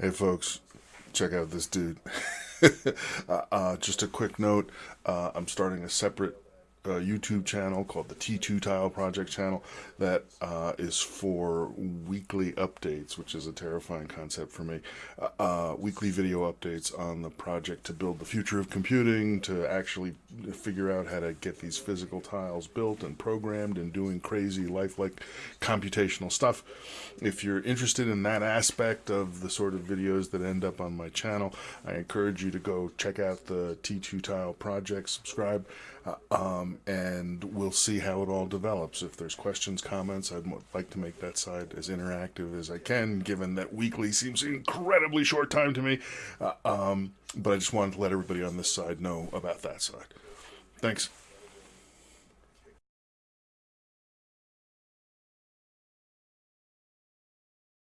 Hey, folks, check out this dude. uh, uh, just a quick note uh, I'm starting a separate uh, YouTube channel called the T2 Tile Project channel that uh, is for weekly updates, which is a terrifying concept for me. Uh, uh, weekly video updates on the project to build the future of computing, to actually figure out how to get these physical tiles built and programmed and doing crazy lifelike computational stuff. If you're interested in that aspect of the sort of videos that end up on my channel, I encourage you to go check out the T2 Tile Project, subscribe. Uh, and we'll see how it all develops. If there's questions, comments, I'd like to make that side as interactive as I can, given that weekly seems an incredibly short time to me. Uh, um, but I just wanted to let everybody on this side know about that side. Thanks.